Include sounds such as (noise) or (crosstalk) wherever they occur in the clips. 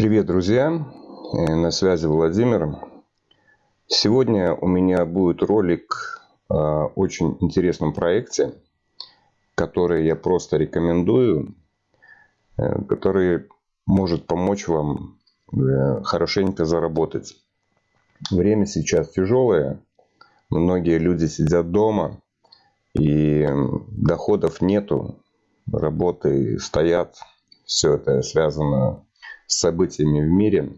Привет, друзья! Э, на связи Владимир. Сегодня у меня будет ролик о очень интересном проекте, который я просто рекомендую, э, который может помочь вам э, хорошенько заработать. Время сейчас тяжелое, многие люди сидят дома и доходов нету, работы стоят, все это связано событиями в мире.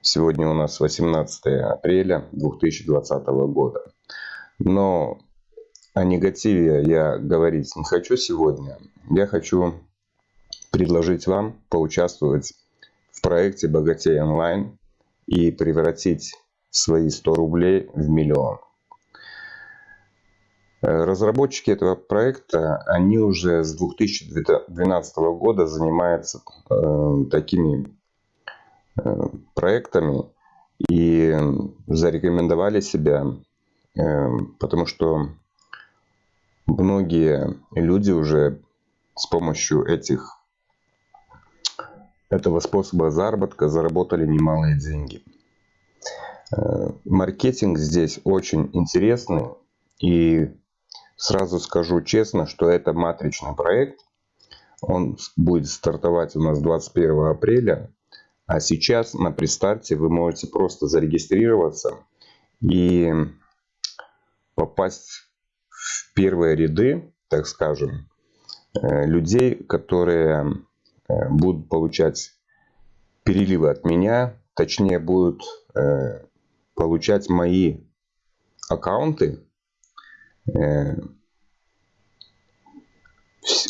Сегодня у нас 18 апреля 2020 года. Но о негативе я говорить не хочу сегодня. Я хочу предложить вам поучаствовать в проекте «Богатей онлайн» и превратить свои 100 рублей в миллион. Разработчики этого проекта, они уже с 2012 года занимаются э, такими э, проектами и зарекомендовали себя, э, потому что многие люди уже с помощью этих, этого способа заработка заработали немалые деньги. Маркетинг здесь очень интересный и Сразу скажу честно, что это матричный проект. Он будет стартовать у нас 21 апреля. А сейчас на пристарте вы можете просто зарегистрироваться и попасть в первые ряды, так скажем, э, людей, которые э, будут получать переливы от меня, точнее будут э, получать мои аккаунты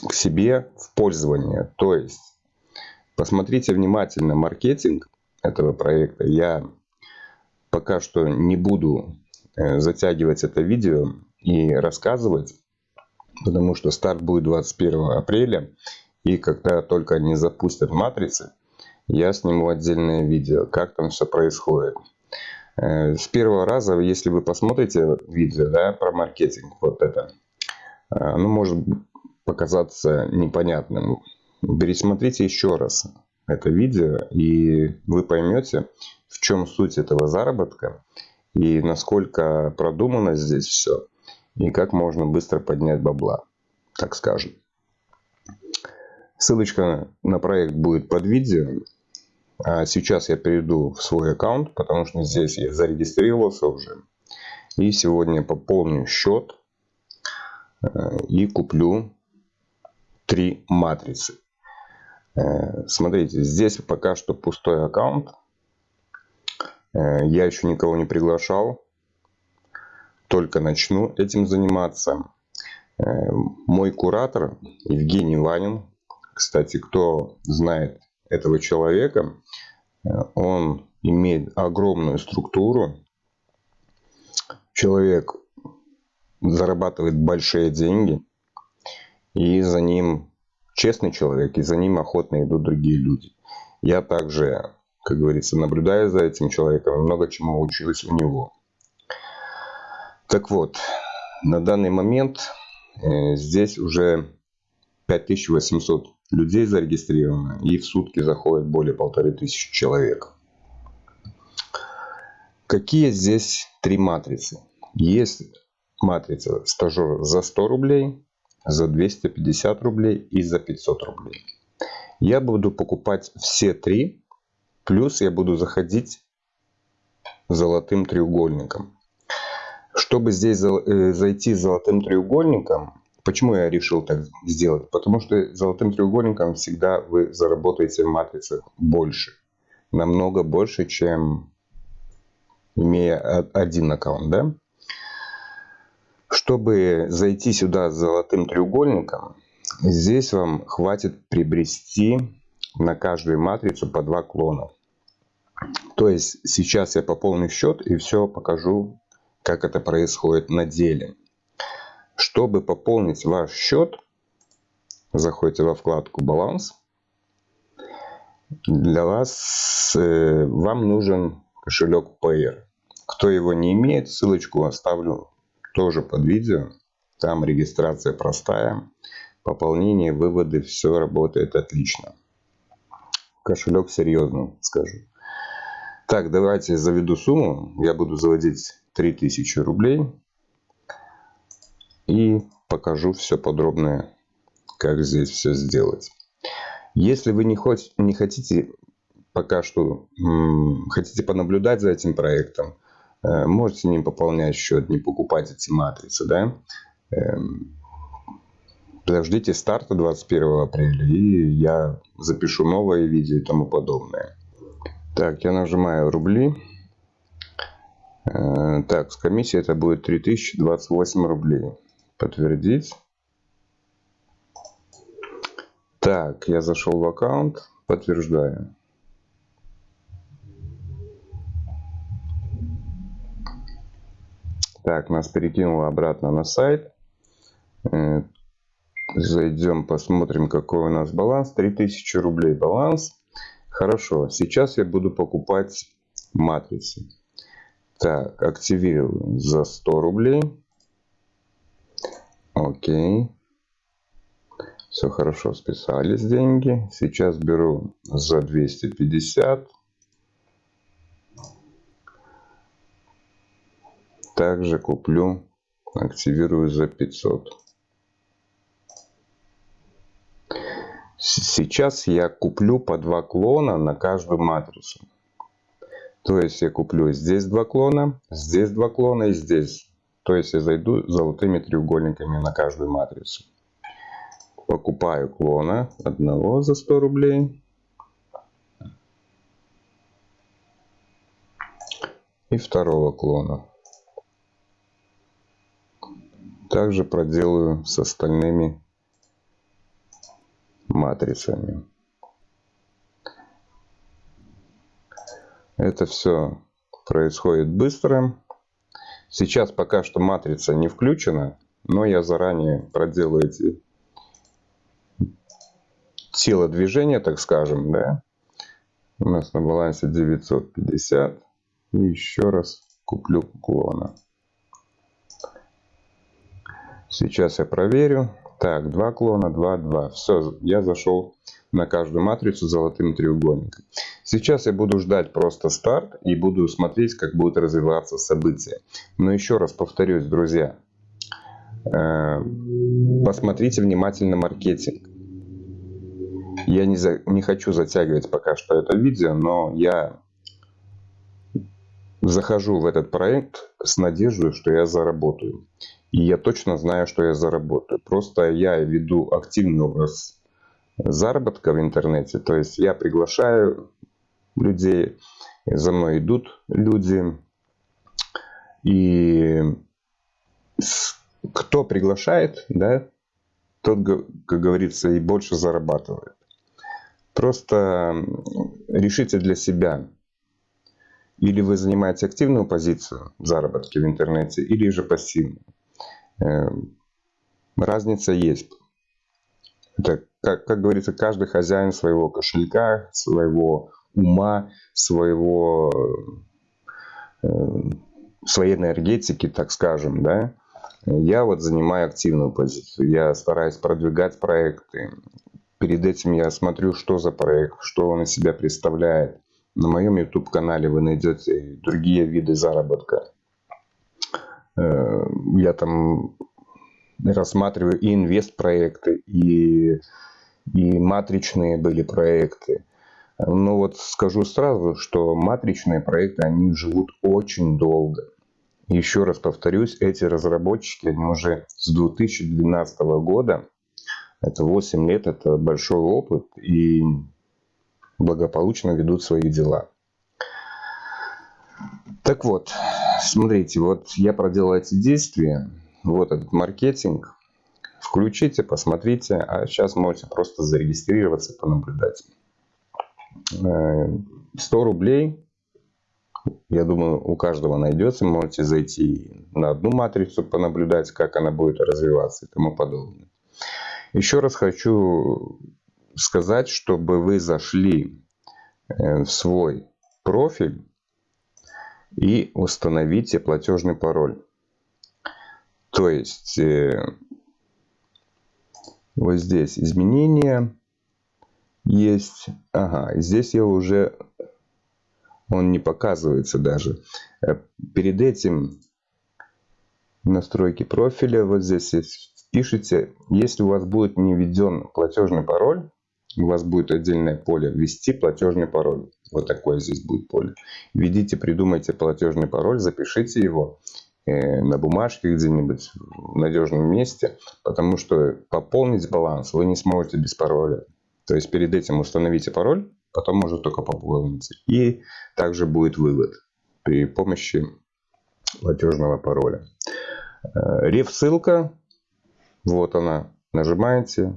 к себе в пользование. То есть, посмотрите внимательно маркетинг этого проекта. Я пока что не буду э, затягивать это видео и рассказывать, потому что старт будет 21 апреля. И когда только они запустят матрицы, я сниму отдельное видео, как там все происходит. Э, с первого раза, если вы посмотрите видео да, про маркетинг, вот это, э, оно может показаться непонятным. Пересмотрите еще раз это видео, и вы поймете, в чем суть этого заработка, и насколько продумано здесь все, и как можно быстро поднять бабла, так скажем. Ссылочка на проект будет под видео. А сейчас я перейду в свой аккаунт, потому что здесь я зарегистрировался уже. И сегодня пополню счет э, и куплю три матрицы. Э, смотрите, здесь пока что пустой аккаунт. Э, я еще никого не приглашал. Только начну этим заниматься. Мой куратор Евгений Ванин. Кстати, кто знает этого человека. Э, он имеет огромную структуру. Человек зарабатывает большие деньги. И за ним честный человек, и за ним охотно идут другие люди. Я также, как говорится, наблюдаю за этим человеком, много чему училась у него. Так вот, на данный момент э, здесь уже 5800 людей зарегистрировано, и в сутки заходит более полторы тысячи человек. Какие здесь три матрицы? Есть матрица стажер за 100 рублей, за 250 рублей и за 500 рублей. Я буду покупать все три, плюс я буду заходить золотым треугольником. Чтобы здесь э, зайти золотым треугольником, Почему я решил так сделать? Потому что золотым треугольником всегда вы заработаете в матрицах больше. Намного больше, чем имея один аккаунт. Да? Чтобы зайти сюда с золотым треугольником, здесь вам хватит приобрести на каждую матрицу по два клона. То есть сейчас я пополню счет и все покажу, как это происходит на деле. Чтобы пополнить ваш счет, заходите во вкладку «Баланс». Для вас, э, вам нужен кошелек Payer. Кто его не имеет, ссылочку оставлю тоже под видео. Там регистрация простая, пополнение, выводы, все работает отлично. кошелек серьезный, скажу. Так, давайте заведу сумму. Я буду заводить 3000 рублей. И покажу все подробное, как здесь все сделать. Если вы не, хоть, не хотите пока что, хотите понаблюдать за этим проектом, э, можете не пополнять счет, не покупать эти матрицы, да. Эм, подождите старта 21 апреля, и я запишу новое видео и тому подобное. Так, я нажимаю рубли. Э, так, с комиссией это будет 3028 рублей. Подтвердить. Так, я зашел в аккаунт. Подтверждаю. Так, нас перекинуло обратно на сайт. Э, зайдем, посмотрим, какой у нас баланс. 3000 рублей баланс. Хорошо, сейчас я буду покупать матрицы. Так, активирую за 100 рублей. Окей. Все хорошо, списались деньги. Сейчас беру за 250. Также куплю, активирую за 500. Сейчас я куплю по два клона на каждую матрицу. То есть я куплю здесь два клона, здесь два клона и здесь. То есть я зайду золотыми треугольниками на каждую матрицу. Покупаю клона одного за 100 рублей. И второго клона. Также проделаю с остальными матрицами. Это все происходит быстро. Сейчас пока что матрица не включена, но я заранее проделаю эти телодвижения, так скажем, да. У нас на балансе 950. И еще раз куплю клона. Сейчас я проверю. Так, два клона, два, два. Все, я зашел на каждую матрицу золотым треугольником. Сейчас я буду ждать просто старт и буду смотреть, как будут развиваться события. Но еще раз повторюсь, друзья, э, посмотрите внимательно маркетинг. Я не, за, не хочу затягивать пока что это видео, но я захожу в этот проект с надеждой, что я заработаю. И я точно знаю, что я заработаю. Просто я веду активный образ заработка в интернете. То есть я приглашаю людей, за мной идут люди. И кто приглашает, да, тот, как говорится, и больше зарабатывает. Просто решите для себя, или вы занимаете активную позицию в в интернете, или же пассивную. Эм, разница есть. Это, как, как говорится, каждый хозяин своего кошелька, своего ума, своего, э, своей энергетики, так скажем, да. Я вот занимаю активную позицию. Я стараюсь продвигать проекты. Перед этим я смотрю, что за проект, что он из себя представляет. На моем YouTube-канале вы найдете другие виды заработка. Э, я там рассматриваю и инвест-проекты, и, и матричные были проекты. Но вот скажу сразу, что матричные проекты, они живут очень долго. Еще раз повторюсь, эти разработчики, они уже с 2012 года, это 8 лет, это большой опыт, и благополучно ведут свои дела. Так вот, смотрите, вот я проделал эти действия, вот этот маркетинг. Включите, посмотрите, а сейчас можете просто зарегистрироваться, понаблюдать. 100 э, рублей, я думаю, у каждого найдется. Можете зайти на одну матрицу, понаблюдать, как она будет развиваться и тому подобное. Еще раз хочу сказать, чтобы вы зашли э, в свой профиль и установите платежный пароль. То есть э, вот здесь изменения есть. Ага, здесь я уже... Он не показывается даже. Э, перед этим настройки профиля, вот здесь пишите, если у вас будет не введен платежный пароль, у вас будет отдельное поле «Ввести платежный пароль». Вот такое здесь будет поле. Введите, придумайте платежный пароль, запишите его на бумажке где-нибудь в надежном месте, потому что пополнить баланс вы не сможете без пароля. То есть перед этим установите пароль, потом можно только пополнить. И также будет вывод при помощи платежного пароля. Э, реф ссылка, вот она, нажимаете,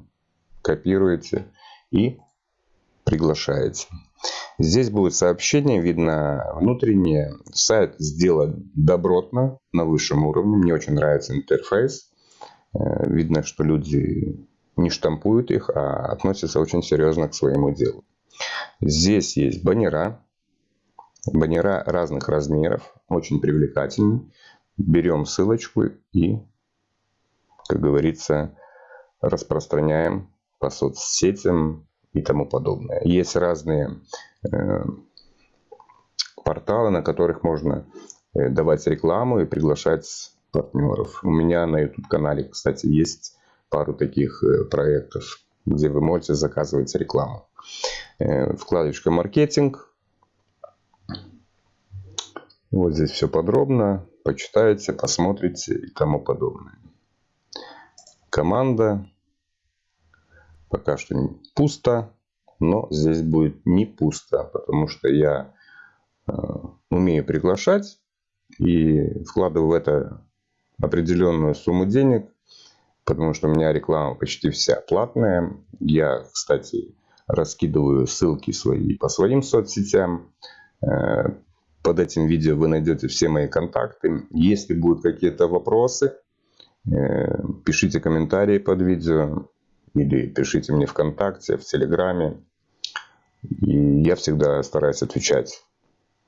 копируете и приглашаете. Здесь будет сообщение, видно внутреннее. Сайт сделан добротно, на высшем уровне. Мне очень нравится интерфейс. Э, видно, что люди не штампуют их, а относятся очень серьезно к своему делу. Здесь есть баннера. Баннера разных размеров, очень привлекательные. Берем ссылочку и, как говорится, распространяем по соцсетям и тому подобное. Есть разные порталы, на которых можно э, давать рекламу и приглашать партнеров. У меня на YouTube-канале, кстати, есть пару таких э, проектов, где вы можете заказывать рекламу. Э, вкладочка «Маркетинг». Вот здесь все подробно. Почитаете, посмотрите и тому подобное. Команда пока что пусто, но здесь будет не пусто, потому что я э, умею приглашать и вкладываю в это определенную сумму денег, потому что у меня реклама почти вся платная. Я, кстати, раскидываю ссылки свои по своим соцсетям. Э, под этим видео вы найдете все мои контакты. Если будут какие-то вопросы, э, пишите комментарии под видео или пишите мне ВКонтакте, в Телеграме. И я всегда стараюсь отвечать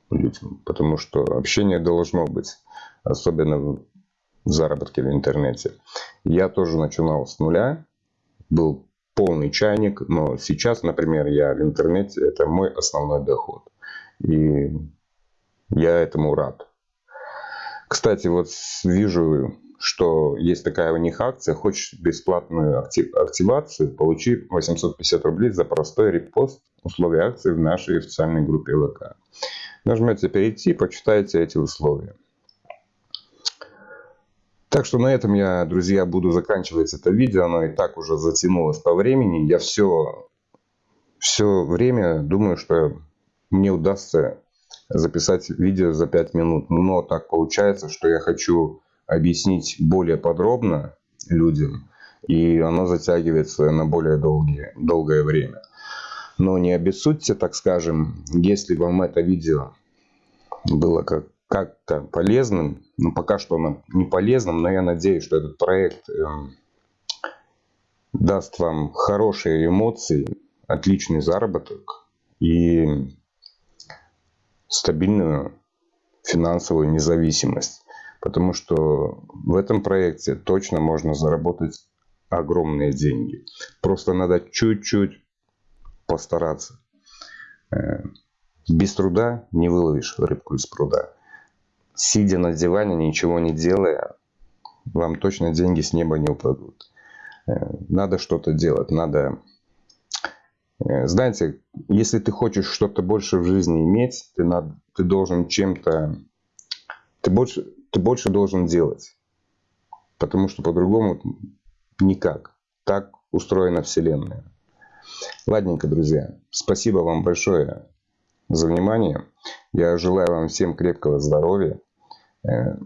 людям, потому что общение должно быть, особенно в заработке в интернете. Я тоже начинал с нуля, был полный чайник, но сейчас, например, я в интернете, это мой основной доход. И я этому рад. Кстати, вот вижу что есть такая у них акция, хочешь бесплатную актив, активацию, получи 850 рублей за простой репост условий акции в нашей официальной группе ВК. Нажмете перейти, почитайте эти условия. Так что на этом я, друзья, буду заканчивать это видео. Оно и так уже затянулось по времени. Я все, все время думаю, что мне удастся записать видео за 5 минут. Но так получается, что я хочу объяснить более подробно людям, и оно затягивается на более долгие, долгое время. Но не обессудьте, так скажем, если вам это видео было как, как-то полезным, ну пока что оно не полезным, но я надеюсь, что этот проект э, даст вам хорошие эмоции, отличный заработок и стабильную финансовую независимость. Потому что в этом проекте точно можно заработать огромные деньги. Просто надо чуть-чуть постараться. Э, без труда не выловишь рыбку из пруда. Сидя на диване, ничего не делая, вам точно деньги с неба не упадут. Э, надо что-то делать, надо... Э, знаете, если ты хочешь что-то больше в жизни иметь, ты, надо, ты должен чем-то... Ты больше, ты больше должен делать. Потому что по-другому никак. Так устроена Вселенная. Ладненько, друзья. Спасибо вам большое за внимание. Я желаю вам всем крепкого здоровья, э,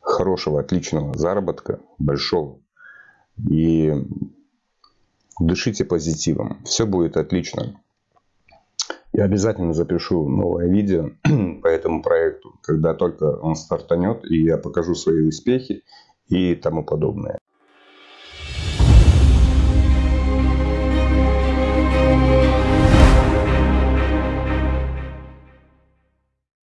хорошего, отличного заработка, большого. И дышите позитивом. Все будет отлично. Я обязательно запишу новое видео (clears throat) по этому проекту, когда только он стартанет, и я покажу свои успехи и тому подобное.